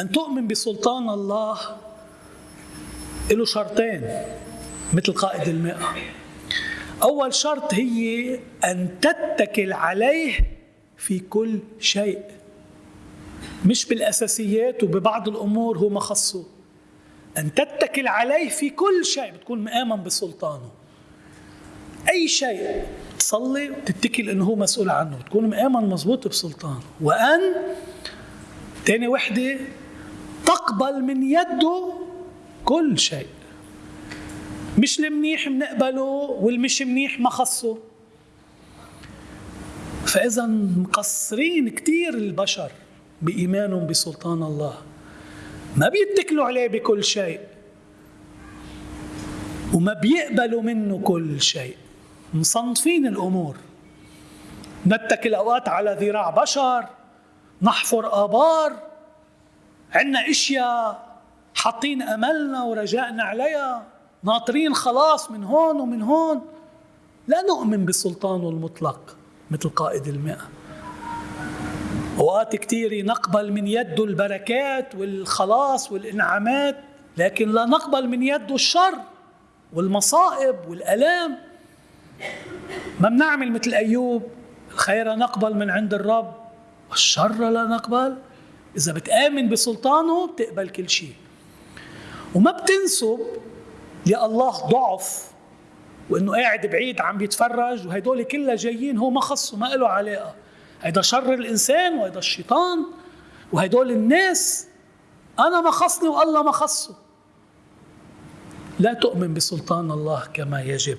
أن تؤمن بسلطان الله له شرطين مثل قائد المئة. أول شرط هي أن تتكل عليه في كل شيء. مش بالأساسيات وببعض الأمور هو مخصه أن تتكل عليه في كل شيء بتكون مآمن بسلطانه. أي شيء تصلي وتتكل أنه هو مسؤول عنه تكون مآمن مضبوط بسلطانه. وأن تاني وحدة تقبل من يده كل شيء. مش المنيح بنقبله والمش منيح ما خصه فإذا مقصرين كثير البشر بإيمانهم بسلطان الله. ما بيتكلوا عليه بكل شيء. وما بيقبلوا منه كل شيء. مصنفين الأمور. نتكل أوقات على ذراع بشر. نحفر آبار. عندنا إشياء حاطين أملنا ورجائنا عليها ناطرين خلاص من هون ومن هون. لا نؤمن بسلطانه المطلق مثل قائد المئة. أوقات كثيرة نقبل من يده البركات والخلاص والإنعامات لكن لا نقبل من يده الشر والمصائب والألام. ما بنعمل مثل أيوب الخير نقبل من عند الرب والشر لا نقبل. إذا بتآمن بسلطانه بتقبل كل شيء. وما بتنسب لله ضعف وإنه قاعد بعيد عم بيتفرج وهدول كلها جايين هو ما خصه ما له علاقة. هيدا شر الإنسان وهيدا الشيطان وهدول الناس. أنا ما خصني والله ما خصه. لا تؤمن بسلطان الله كما يجب.